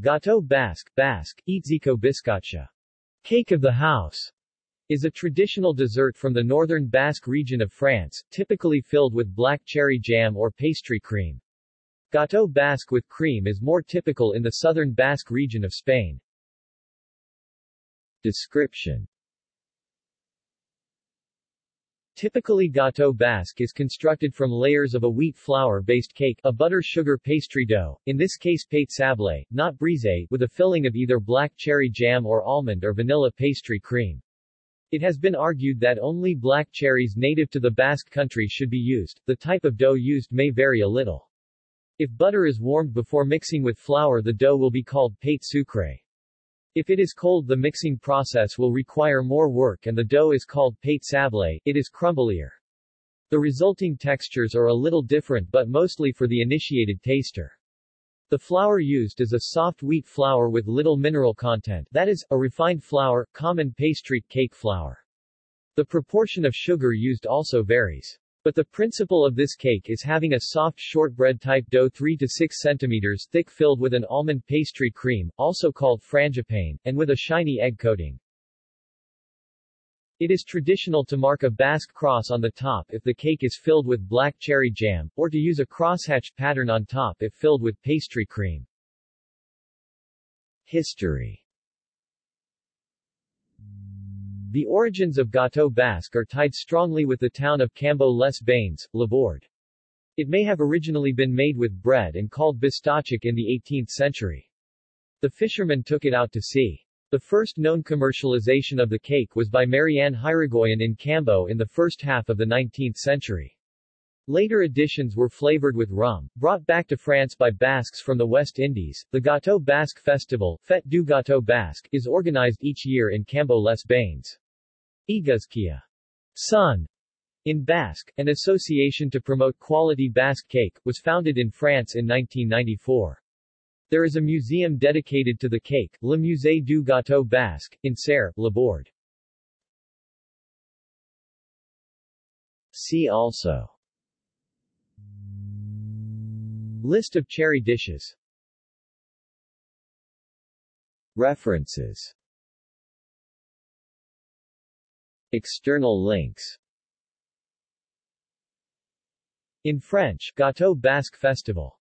Gâteau Basque, Basque, Etxeko Biskotxa. Cake of the house is a traditional dessert from the northern Basque region of France, typically filled with black cherry jam or pastry cream. Gâteau Basque with cream is more typical in the southern Basque region of Spain. Description Typically gâteau basque is constructed from layers of a wheat flour-based cake, a butter-sugar pastry dough, in this case pate sablé, not brisé, with a filling of either black cherry jam or almond or vanilla pastry cream. It has been argued that only black cherries native to the Basque country should be used, the type of dough used may vary a little. If butter is warmed before mixing with flour the dough will be called pate sucré. If it is cold the mixing process will require more work and the dough is called pate sablé, it is crumblier. The resulting textures are a little different but mostly for the initiated taster. The flour used is a soft wheat flour with little mineral content that is, a refined flour, common pastry, cake flour. The proportion of sugar used also varies. But the principle of this cake is having a soft shortbread-type dough 3 to 6 centimeters thick filled with an almond pastry cream, also called frangipane, and with a shiny egg coating. It is traditional to mark a Basque cross on the top if the cake is filled with black cherry jam, or to use a crosshatched pattern on top if filled with pastry cream. History The origins of Gâteau Basque are tied strongly with the town of Cambo les Bains, Labourd. It may have originally been made with bread and called bistachik in the 18th century. The fishermen took it out to sea. The first known commercialization of the cake was by Marianne Hirigoyen in Cambo in the first half of the 19th century. Later editions were flavored with rum, brought back to France by Basques from the West Indies. The Gâteau Basque Festival, Fête du Gâteau Basque, is organized each year in Cambo les Bains. Iguzkia, Sun, in Basque, an association to promote quality Basque cake, was founded in France in 1994. There is a museum dedicated to the cake, Le Musée du Gâteau Basque, in Sare, Labourd. See also. List of cherry dishes. References External links. In French, Gâteau Basque Festival